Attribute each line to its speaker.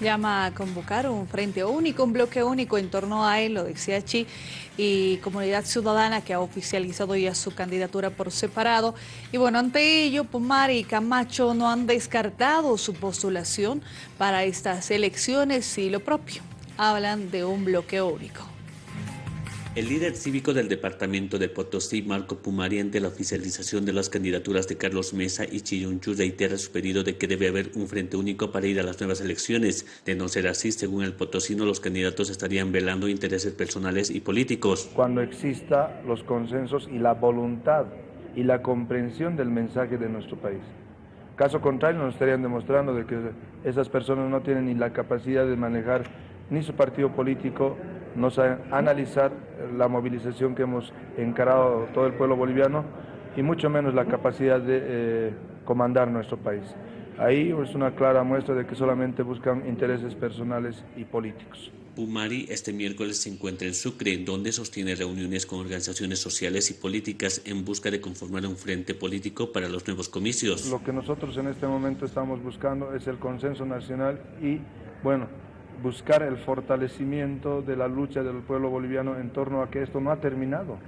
Speaker 1: llama a convocar un frente único, un bloque único en torno a él, lo decía Chi, y Comunidad Ciudadana que ha oficializado ya su candidatura por separado. Y bueno, ante ello, Pumar y Camacho no han descartado su postulación para estas elecciones y lo propio, hablan de un bloque único.
Speaker 2: El líder cívico del departamento de Potosí, Marco Pumari, ante la oficialización de las candidaturas de Carlos Mesa y Chiyunchu, reitera su pedido de que debe haber un frente único para ir a las nuevas elecciones. De no ser así, según el potosino, los candidatos estarían velando intereses personales y políticos.
Speaker 3: Cuando exista los consensos y la voluntad y la comprensión del mensaje de nuestro país. Caso contrario, nos estarían demostrando de que esas personas no tienen ni la capacidad de manejar ni su partido político, nos a analizar la movilización que hemos encarado todo el pueblo boliviano y mucho menos la capacidad de eh, comandar nuestro país. Ahí es una clara muestra de que solamente buscan intereses personales y políticos.
Speaker 2: Pumari este miércoles se encuentra en Sucre, donde sostiene reuniones con organizaciones sociales y políticas en busca de conformar un frente político para los nuevos comicios.
Speaker 3: Lo que nosotros en este momento estamos buscando es el consenso nacional y, bueno, buscar el fortalecimiento de la lucha del pueblo boliviano en torno a que esto no ha terminado.